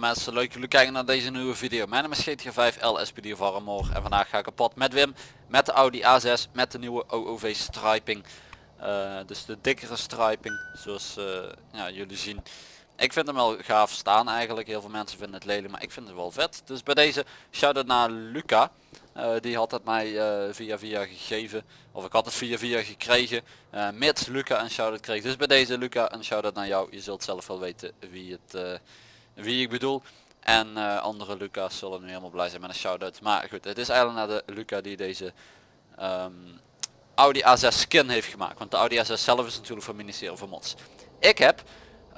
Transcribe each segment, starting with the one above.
Mensen, leuk jullie kijken naar deze nieuwe video. Mijn naam is GTA 5 LSPD of Armor en vandaag ga ik op pad met Wim met de Audi A6 met de nieuwe OOV striping. Uh, dus de dikkere striping zoals uh, ja, jullie zien. Ik vind hem wel gaaf staan eigenlijk. Heel veel mensen vinden het lelijk, maar ik vind het wel vet. Dus bij deze shout-out naar Luca. Uh, die had het mij via via gegeven. Of ik had het via via gekregen. Uh, mits Luca een shout-out kreeg. Dus bij deze Luca een shout-out naar jou. Je zult zelf wel weten wie, het, wie ik bedoel. En andere Luca's zullen nu helemaal blij zijn met een shout-out. Maar goed, het is eigenlijk naar de Luca die deze um, Audi A6 skin heeft gemaakt. Want de Audi A6 zelf is natuurlijk van ministerie van Mods. Ik heb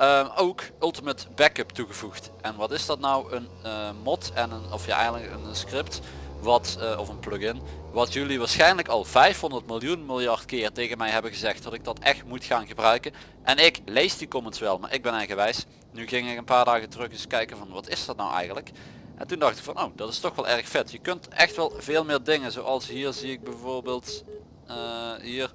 uh, ook Ultimate Backup toegevoegd. En wat is dat nou? Een uh, mod en een, of ja eigenlijk een script wat, uh, of een plugin, wat jullie waarschijnlijk al 500 miljoen miljard keer tegen mij hebben gezegd dat ik dat echt moet gaan gebruiken. En ik lees die comments wel, maar ik ben eigenwijs. Nu ging ik een paar dagen terug eens kijken van wat is dat nou eigenlijk. En toen dacht ik van oh dat is toch wel erg vet. Je kunt echt wel veel meer dingen zoals hier zie ik bijvoorbeeld uh, hier.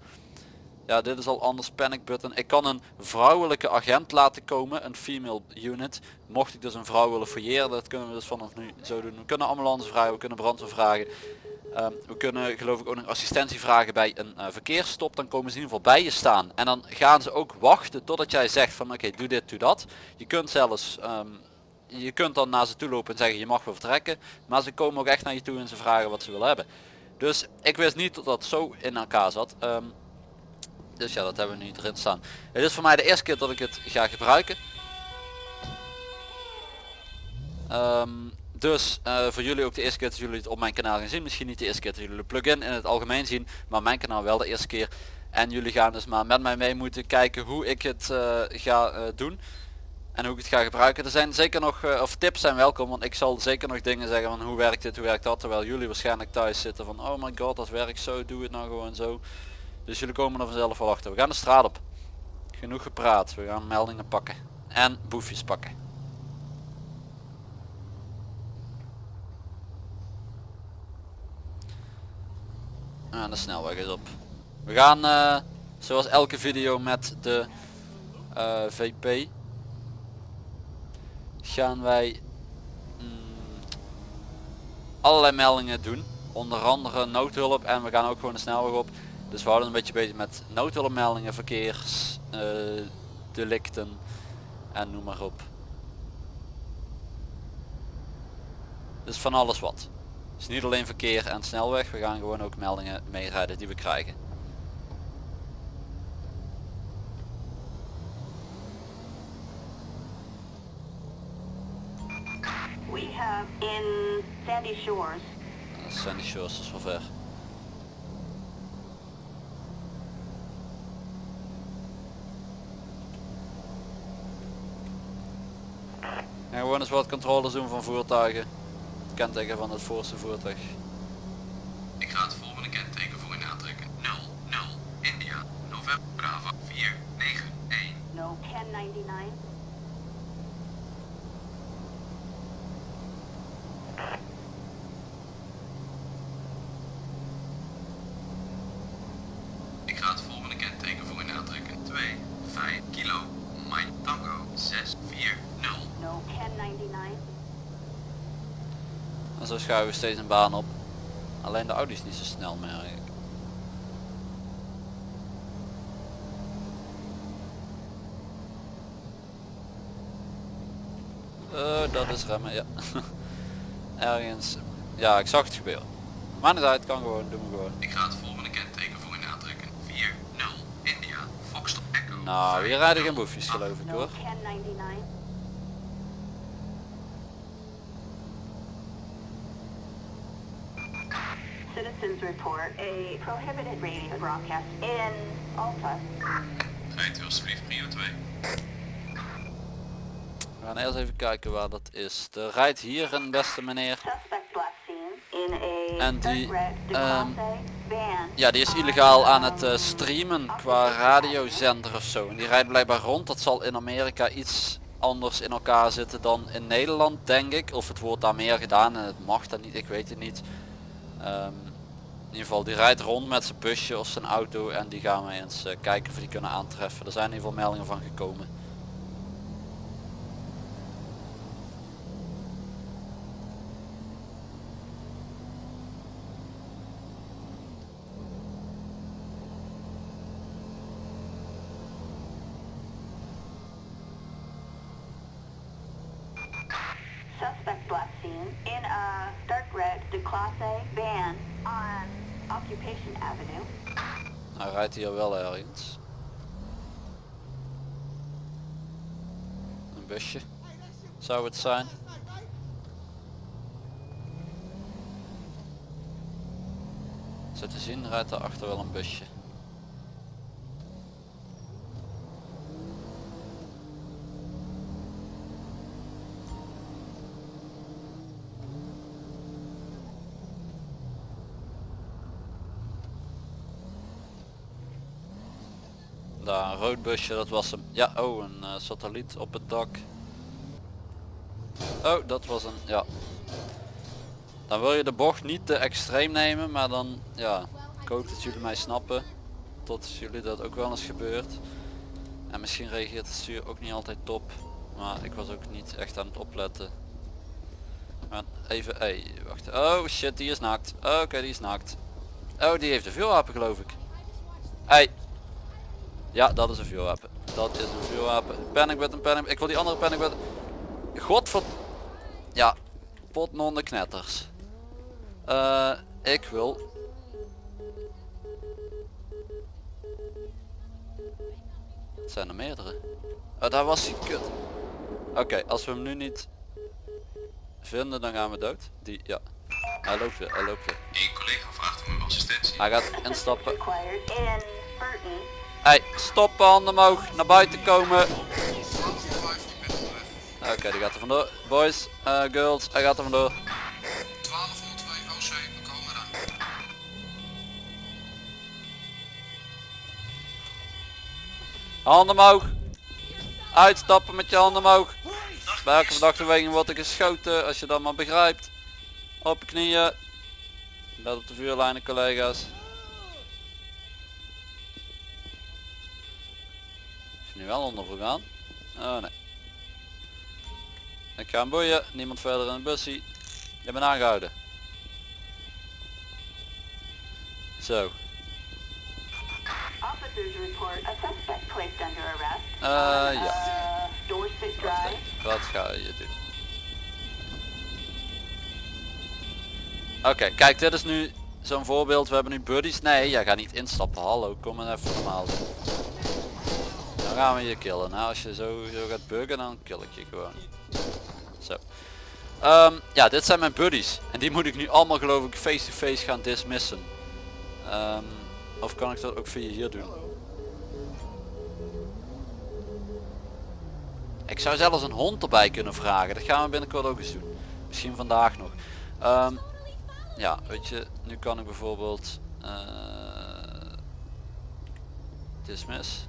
Ja dit is al anders panic button. Ik kan een vrouwelijke agent laten komen een female unit. Mocht ik dus een vrouw willen fouilleren dat kunnen we dus vanaf nu zo doen. We kunnen ambulance vragen we kunnen brandweer vragen we kunnen geloof ik ook een assistentie vragen bij een uh, verkeersstop. Dan komen ze in ieder geval bij je staan. En dan gaan ze ook wachten totdat jij zegt van oké doe dit doe dat. Je kunt zelfs um, je kunt dan naar ze toe lopen en zeggen je mag wel vertrekken. Maar ze komen ook echt naar je toe en ze vragen wat ze willen hebben. Dus ik wist niet dat dat zo in elkaar zat. Um, dus ja, dat hebben we nu erin staan. Het is voor mij de eerste keer dat ik het ga gebruiken. Dus uh, voor jullie ook de eerste keer dat jullie het op mijn kanaal gaan zien. Misschien niet de eerste keer dat jullie de plugin in het algemeen zien. Maar mijn kanaal wel de eerste keer. En jullie gaan dus maar met mij mee moeten kijken hoe ik het uh, ga uh, doen. En hoe ik het ga gebruiken. Er zijn zeker nog, of tips zijn welkom. Want ik zal zeker nog dingen zeggen van hoe werkt dit, hoe werkt dat. Terwijl jullie waarschijnlijk thuis zitten van oh my god dat werkt zo, doe het nou gewoon zo. Dus jullie komen er vanzelf wel achter. We gaan de straat op. Genoeg gepraat. We gaan meldingen pakken. En boefjes pakken. En de snelweg is op. We gaan uh, zoals elke video met de uh, VP. Gaan wij mm, allerlei meldingen doen. Onder andere noodhulp en we gaan ook gewoon de snelweg op. Dus we houden een beetje bezig met noodhulpmeldingen, verkeersdelicten uh, en noem maar op. Dus van alles wat. Dus niet alleen verkeer en snelweg, we gaan gewoon ook meldingen meerijden die we krijgen. We have in Sandy Shores. Sandy Shores is wel ver. En gewoon eens wat controles doen van voertuigen. Kenteken van het voorste voertuig. Ik ga het volgende kenteken voor in aantrekken. 00 India November Bravo 491. No 1099. Ik ga het volgende kenteken voor in aantrekken. 2 5 kilo Mike Tango 6 4 en zo schuiven we steeds een baan op. Alleen de Audi is niet zo snel eigenlijk. Uh, dat is remmen, ja. Ergens. Ja, ik zag het gebeuren. Maar niet uit, kan gewoon, doen we gewoon. Ik ga het volgende kenteken voor in aantrekken. 4-0 India Foxtrot Echo. Nou, hier rijden geen boefjes geloof ik hoor. Report a prohibited radio broadcast in Alpha. Rijdt u alsjeblieft prio 2. We gaan eerst even kijken waar dat is. Er rijdt hier een beste meneer. En die, um, ja, die is illegaal aan het uh, streamen qua radiozender of zo. En die rijdt blijkbaar rond. Dat zal in Amerika iets anders in elkaar zitten dan in Nederland, denk ik. Of het wordt daar meer gedaan en het mag dat niet, ik weet het niet. Um, in ieder geval die rijdt rond met zijn busje of zijn auto en die gaan we eens uh, kijken of die kunnen aantreffen. Er zijn in ieder geval meldingen van gekomen. Hij rijdt hier wel ergens. Een busje. Zou het zijn. Zo te zien rijdt daarachter wel een busje. Daar een rood busje, dat was hem. Ja, oh een eh, satelliet op het dak. Oh, dat was een, ja. Dan wil je de bocht niet te extreem nemen, maar dan, ja, ik hoop dat jullie mij snappen. Tot jullie dat ook wel eens gebeurt. En misschien reageert het stuur ook niet altijd top. Maar ik was ook niet echt aan het opletten. Maar even, hey, wacht. Oh shit, die is naakt. Oké, die is naakt. Oh, die heeft een vuurwapen geloof ik. Ja, dat is een vuurwapen. Dat is een vuurwapen. Panic met een panic. Ik wil die andere panic met. Godver... Ja. Pot de knetters. Eh, ik wil... Het zijn er meerdere. Oh, daar was hij kut. Oké, als we hem nu niet vinden, dan gaan we dood. Die, ja. Hij loopt weer, hij loopt weer. Eén collega vraagt om uw assistentie. Hij gaat instappen. Hey, stoppen, handen omhoog, naar buiten komen. 1205, ik ben onderweg. Oké, die gaat er vandoor. Boys, eh, girls, hij gaat er vandoor. 1202 OC, we komen eraan. Handen omhoog. Uitstappen met je handen omhoog. Bij elke verdachte beweging wordt er geschoten, als je dat maar begrijpt. Op je knieën. Let op de vuurlijnen collega's. Nu wel onder gegaan? Oh nee. Ik ga hem boeien, niemand verder in de bussie. Je bent aangehouden. Zo. Ja. Uh, Drive. Wat ga je doen? Oké, kijk dit is nu zo'n voorbeeld. We hebben nu buddies. Nee, jij gaat niet instappen. Hallo, kom maar even normaal gaan we je killen. Nou, als je zo, zo gaat buggen, dan kill ik je gewoon. Zo. Ehm, ja, dit zijn mijn buddies. En die moet ik nu allemaal geloof ik face-to-face gaan dismissen. Ehm, of kan ik dat ook via hier doen? Ik zou zelfs een hond erbij kunnen vragen. Dat gaan we binnenkort ook eens doen. Misschien vandaag nog. Ehm, ja, weet je, nu kan ik bijvoorbeeld eh dismiss.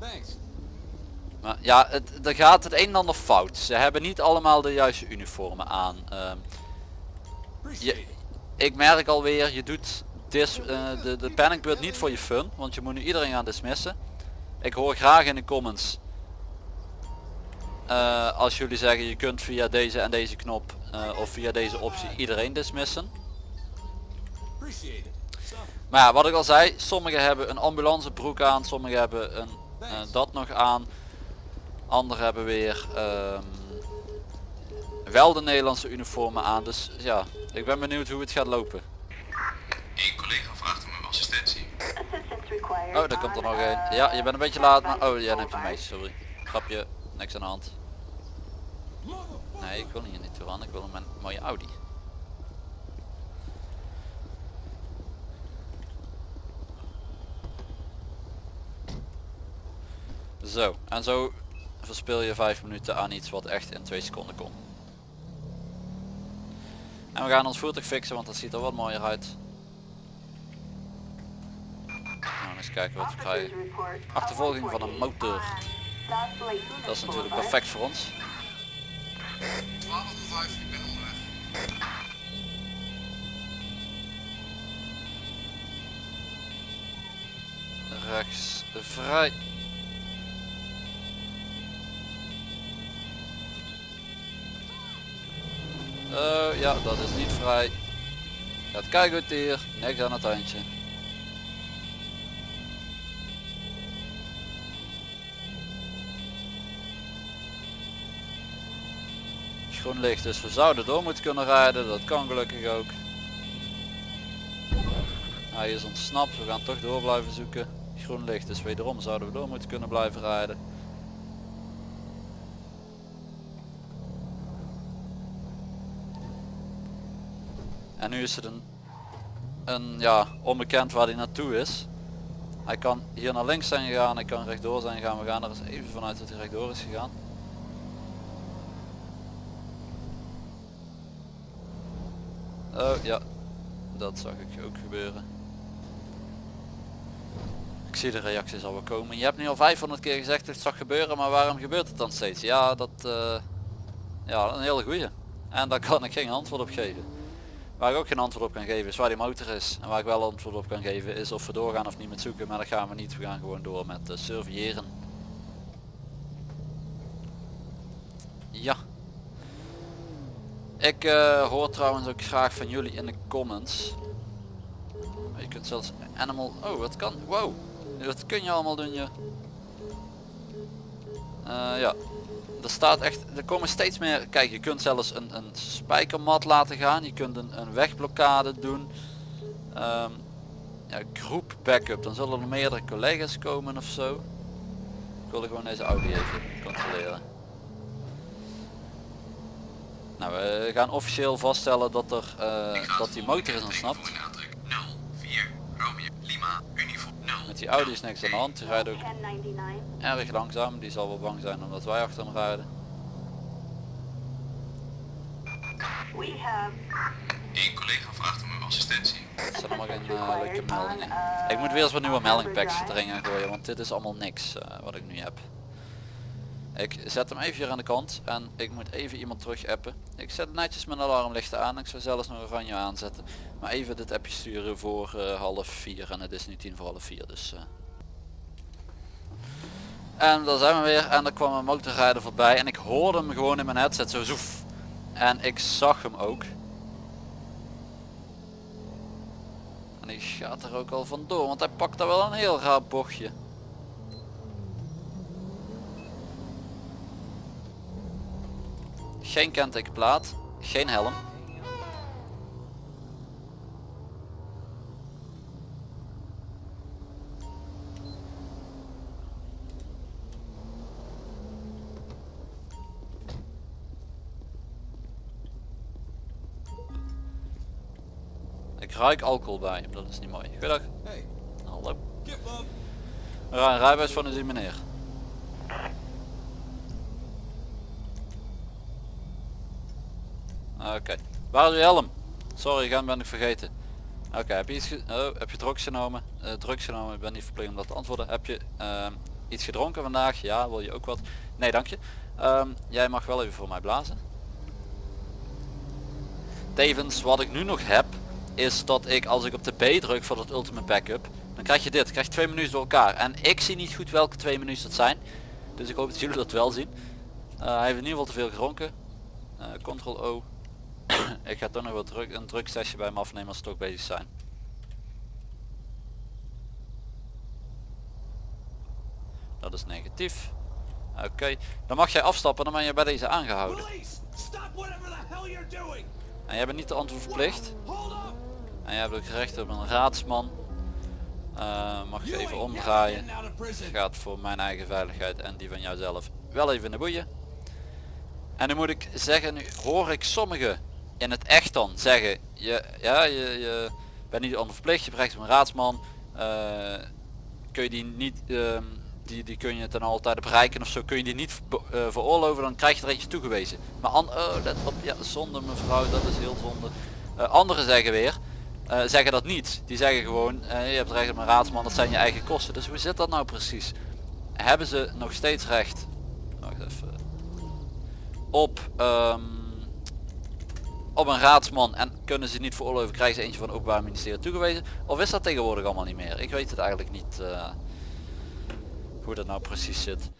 Thanks. Maar ja, het, er gaat het een en ander fout. Ze hebben niet allemaal de juiste uniformen aan. Ehm, je, ik merk alweer, je doet dis, eh, de, de panic niet voor je fun. Want je moet nu iedereen gaan dismissen. Ik hoor graag in de comments. eh, als jullie zeggen je kunt via deze en deze knop eh, of via deze optie iedereen dismissen. Maar ja, wat ik al zei, sommigen hebben een ambulancebroek aan, sommigen hebben een, dat nog aan. Anderen hebben weer ehm, wel de Nederlandse uniformen aan. Dus ja, ik ben benieuwd hoe het gaat lopen. Eén collega vraagt om assistentie. Oh, daar komt er nog een. Ja, je bent een beetje laat, maar... Oh, jij neemt hem mee, 505. sorry. Grapje, niks aan de hand. Nee, ik wil hier niet toe aan. Ik wil mijn mooie Audi. Zo, en zo verspil je 5 minuten aan iets wat echt in 2 seconden kon. En we gaan ons voertuig fixen, want dat ziet er wat mooier uit. Nou, eens kijken wat we krijgen. Achtervolging van een 148 motor. Dat is natuurlijk perfect voor ons. 1205, ik ben onderweg. Rechts vrij. Ja, dat is niet vrij. Gaat goed hier. Niks aan het handje. Groen licht, dus we zouden door moeten kunnen rijden. Dat kan gelukkig ook. Hij is ontsnapt, we gaan toch door blijven zoeken. Groen licht, dus wederom zouden we door moeten kunnen blijven rijden. En nu is het een, ja, onbekend waar hij naartoe is. Hij kan hier naar links zijn gegaan, hij kan rechtdoor zijn gegaan. We gaan er eens even vanuit dat hij rechtdoor is gegaan. Oh ja, dat zag ik ook gebeuren. Ik zie de reacties al wel komen. Je hebt nu al 500 keer gezegd dat het zag gebeuren, maar waarom gebeurt het dan steeds? Ja, dat eh, ja, een hele goeie. En daar kan ik geen antwoord op geven. Waar ik ook geen antwoord op kan geven is waar die motor is. En waar ik wel antwoord op kan geven is of we doorgaan of niet met zoeken. Maar dat gaan we niet. We gaan gewoon door met uh, surveilleren. Ja. Ik eh, hoor trouwens ook graag van jullie in de comments. Je kunt zelfs animal... Oh, wat kan... Wow. Wat kun je allemaal doen, je? Uh, ja. Er staat echt... Er komen steeds meer... Kijk, je kunt zelfs een, een spijkermat laten gaan. Je kunt een, een wegblokkade doen. Um, ja, groep backup. Dan zullen er meerdere collega's komen of zo. Ik wilde gewoon deze audio even controleren. Nou, we gaan officieel vaststellen dat, er, uh, dat die motor is ontsnapt. Met die Audi is niks aan de hand. Die rijdt ook 1099. erg langzaam. Die zal wel bang zijn omdat wij achter hem rijden. We have Eén collega vraagt om uw assistentie. Dat zijn allemaal geen uh, leuke meldingen. Ik moet weer eens wat nieuwe meldingpacks erin gaan gooien. Want dit is allemaal niks uh, wat ik nu heb. Ik zet hem even hier aan de kant en ik moet even iemand terug appen. Ik zet netjes mijn alarmlichten aan. Ik zou zelfs nog oranje aanzetten. Maar even dit appje sturen voor uh, half vier en het is nu tien voor half vier. Dus, uh. En daar zijn we weer en er kwam een motorrijder voorbij en ik hoorde hem gewoon in mijn headset zo zoef. En ik zag hem ook. En die gaat er ook al vandoor, want hij pakt daar wel een heel raar bochtje. Geen kentekenplaat, geen helm. Ik ruik alcohol bij dat is niet mooi. Goedendag. Hey, Hallo. een rijbewijs van die meneer. Oké. Waar is uw helm? Sorry, ik ben ik vergeten. Oké, heb je iets oh, heb je drugs genomen? Uh, drugs genomen, ik ben niet verplicht om dat te antwoorden. Heb je ehm, iets gedronken vandaag? Ja, wil je ook wat? Nee, dank je. Ehm, jij mag wel even voor mij blazen. Tevens, wat ik nu nog heb, is dat ik als ik op de B druk voor dat ultimate backup, dan krijg je dit. Dan krijg je twee menus door elkaar. En ik zie niet goed welke twee menus dat zijn. Dus ik hoop dat jullie dat wel zien. Uh, hij heeft in ieder geval te veel gedronken. Uh, Ctrl O. ik ga toch nog wat druk, een drugsessie bij hem afnemen als ze toch bezig zijn. Dat is negatief. Oké, dan mag jij afstappen, dan ben je bij deze aangehouden. En jij bent niet de antwoord verplicht. En jij hebt ook recht op een raadsman. Uh, mag je even omdraaien. prison. Gaat voor mijn eigen veiligheid en die van jouzelf wel even in de boeien. En nu moet ik zeggen, nu hoor ik sommigen in het echt dan zeggen, je, ja, je, je bent niet onverplicht, je op een raadsman. eh, kun je die niet, ehm, die, die kun je ten alle tijde bereiken of zo, kun je die niet eh, veroorloven, dan krijg je er eentje toegewezen. Maar an, oh, let op, ja, zonde mevrouw, dat is heel zonde. Eh, anderen zeggen weer, zeggen dat niet. Die zeggen gewoon, je hebt recht op een raadsman, dat zijn je eigen kosten. Dus hoe zit dat nou precies? Hebben ze nog steeds recht? Wacht even. Op, ehm, op een raadsman en kunnen ze niet veroorloven, krijgen ze eentje van het openbaar ministerie toegewezen? Of is dat tegenwoordig allemaal niet meer? Ik weet het eigenlijk niet eh, hoe dat nou precies zit.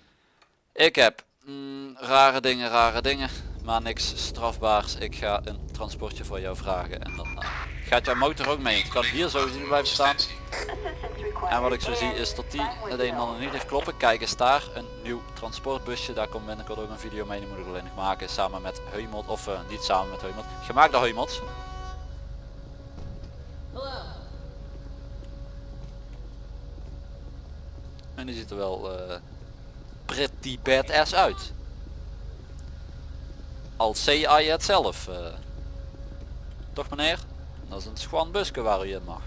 Ik heb mm, rare dingen, rare dingen, maar niks strafbaars. Ik ga een transportje voor jou vragen en dan eh, gaat jouw motor ook mee. Het kan hier zo blijven staan. En wat ik zo zie is dat die het een en niet heeft kloppen. Kijk eens daar, een nieuw transportbusje. Daar komt binnenkort ook een video mee. Die moet ik alleen nog maken samen met Heumot. Of eh, niet samen met Heumot. Gemaakt door Heumot. En die ziet er wel uh, pretty badass uit. Al CI het zelf. Eh. Toch meneer? Dat is een schwan busken waar u in mag.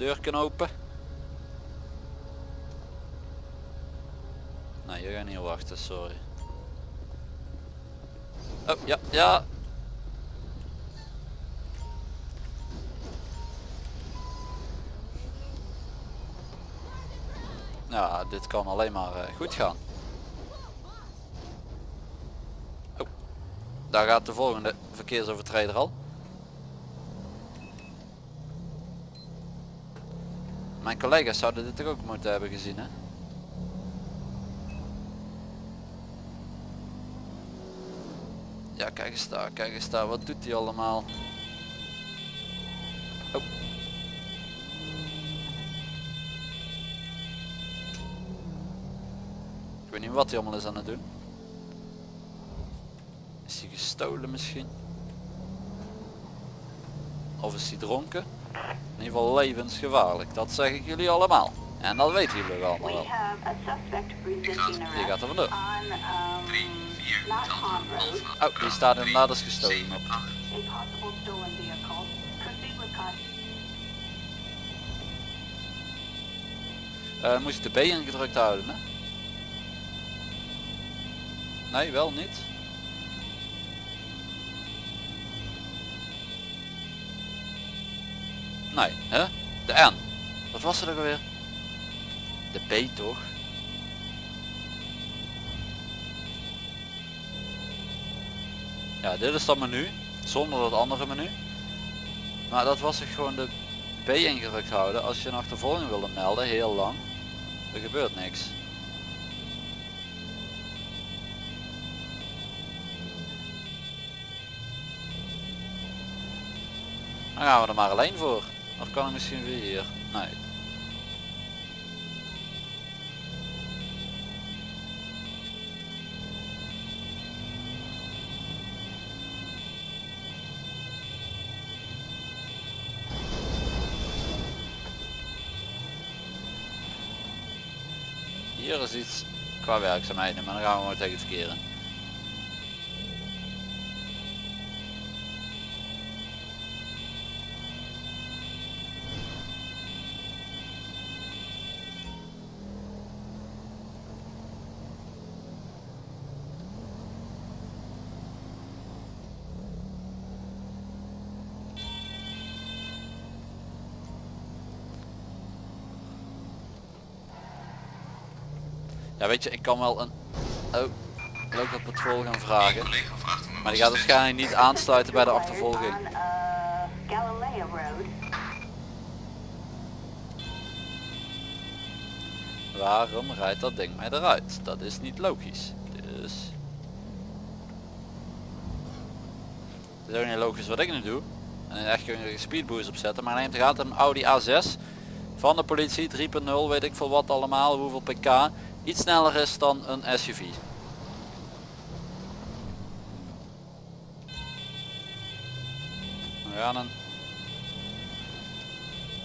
Deur kan open. Nee, je gaat niet wachten, sorry. Oh, ja, ja. Ja, dit kan alleen maar eh, goed gaan. Oh, daar gaat de volgende verkeersovertreder al. Mijn collega's zouden dit ook moeten hebben gezien hè? Ja kijk eens daar, kijk eens daar, wat doet hij allemaal? Oh. Ik weet niet wat hij allemaal is aan het doen. Is hij gestolen misschien? Of is hij dronken? In ieder geval levensgevaarlijk, dat zeg ik jullie allemaal. En dat weten jullie allemaal We wel. Die gaat er vandoor. um, 3, 4, Not Delta, Pond Road. Alpha. Oh, die staat inderdaad als gestolen 7, op. 8. a possible stolen vehicle. Proceed with caution. Eh, moest je de B ingedrukt houden hè? Nee, wel niet. Nee, hè? De N. Wat was het ook alweer? De B toch? Ja, dit is dat menu. Zonder dat andere menu. Maar dat was toch gewoon de B ingedrukt houden als je een achtervolging wilde melden, heel lang. Er gebeurt niks. Dan gaan we er maar alleen voor. Of kan ik misschien weer hier? Nee. Hier is iets qua werkzaamheden, maar dan gaan we maar tegen het in. Ja weet je, ik kan wel een... Oh, dat patrol gaan vragen. Een Maar die gaat waarschijnlijk niet aansluiten bij de achtervolging. Road. Waarom rijdt dat ding mij eruit? Dat is niet logisch. Dus... Het is ook niet logisch wat ik nu doe. En echt kun je speedboost opzetten. Maar neemt gaat een Audi A6 van de politie 3.0 weet ik veel wat allemaal, hoeveel pk. Iets sneller is dan een SUV. We gaan een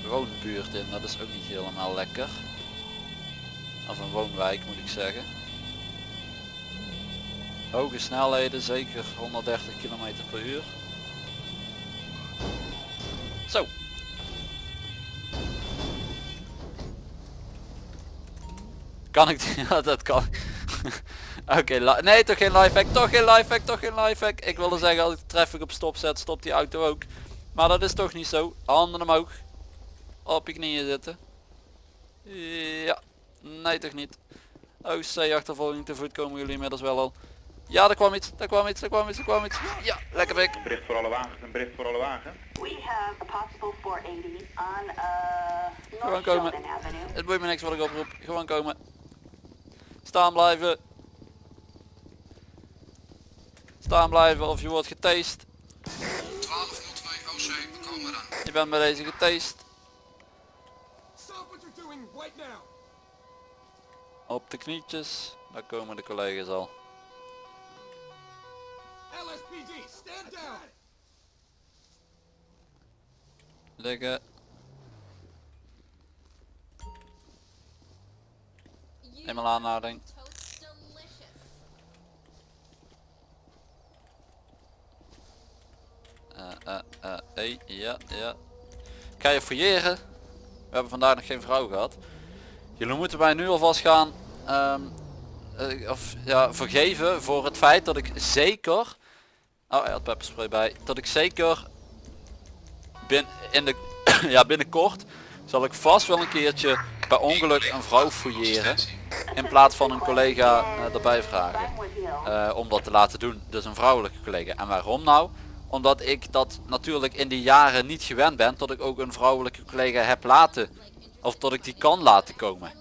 woonbuurt in, dat is ook niet helemaal lekker. Of een woonwijk moet ik zeggen. Hoge snelheden, zeker 130 km per uur. Zo. Kan ik die? Ja, dat kan. Oké, nee toch geen lifehack, toch geen lifehack, toch geen lifehack. Ik wilde zeggen als ik de traffic op stop zet, stopt die auto ook. Maar dat is toch niet zo. Handen omhoog. Op je knieën zitten. Ja, nee toch niet. OC achtervolging te voet komen jullie inmiddels wel al. Ja, er kwam iets, er kwam iets, er kwam iets, er kwam iets. Ja, lekker bek. Bericht voor alle wagens, een bericht voor alle wagens. We have a possible 480 on, uh, Gewoon North komen. Het boeit me niks wat ik oproep. Gewoon komen. Staan blijven. Staan blijven of je wordt getast. 1202 OC, we komen eraan. Je bent bij deze getast. Op de knietjes. Daar komen de collega's al. LSPD, stand down! Liggen. Eenmaal aanhouding. Eh, eh, eh, ja, ja. Ga je fouilleren. We hebben vandaag nog geen vrouw gehad. Jullie moeten mij nu alvast gaan ehm, eh, of, ja, vergeven voor het feit dat ik zeker... Oh, hij had pepperspray bij. Dat ik zeker bin, in de, ja, binnenkort zal ik vast wel een keertje per ongeluk een vrouw fouilleren. In plaats van een collega eh, erbij vragen. Eh, om dat te laten doen. Dus een vrouwelijke collega. En waarom nou? Omdat ik dat natuurlijk in die jaren niet gewend ben. Dat ik ook een vrouwelijke collega heb laten. Of dat ik die kan laten komen.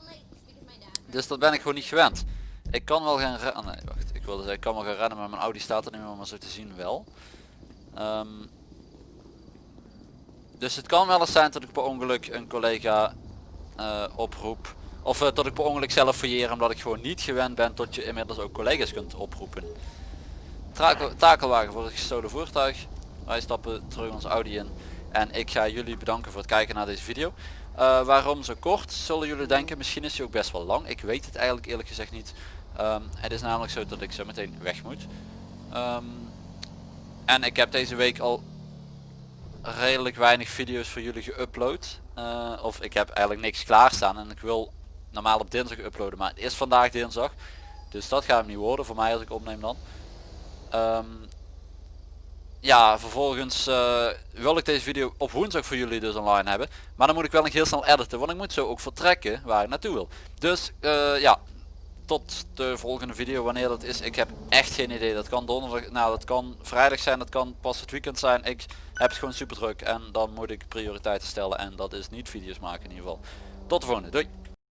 Dus dat ben ik gewoon niet gewend. Ik kan wel gaan rennen. Nee, wacht. Ik wilde zeggen, ik kan wel gaan rennen, maar mijn Audi staat er niet meer, maar zo te zien wel. Ehm, dus het kan wel eens zijn dat ik per ongeluk een collega eh, oproep. Of eh, dat ik per ongeluk zelf fouilleer omdat ik gewoon niet gewend ben tot je inmiddels ook collega's kunt oproepen. Takel, takelwagen voor het gestolen voertuig. Wij stappen terug ons Audi in. En ik ga jullie bedanken voor het kijken naar deze video. Eh, waarom zo kort? Zullen jullie denken, misschien is hij ook best wel lang. Ik weet het eigenlijk eerlijk gezegd niet. Ehm, het is namelijk zo dat ik zo meteen weg moet. Ehm, en ik heb deze week al redelijk weinig video's voor jullie geüpload. Eh, of ik heb eigenlijk niks klaarstaan en ik wil normaal op dinsdag uploaden. Maar het is vandaag dinsdag. Dus dat gaat hem niet worden voor mij als ik opneem dan. Ehm, ja, vervolgens eh, wil ik deze video op woensdag voor jullie dus online hebben. Maar dan moet ik wel nog heel snel editen, want ik moet zo ook vertrekken waar ik naartoe wil. Dus eh, ja, tot de volgende video wanneer dat is. Ik heb echt geen idee. Dat kan donderdag, nou dat kan vrijdag zijn, dat kan pas het weekend zijn. Ik heb het gewoon super druk en dan moet ik prioriteiten stellen en dat is niet video's maken in ieder geval. Tot de volgende, doei!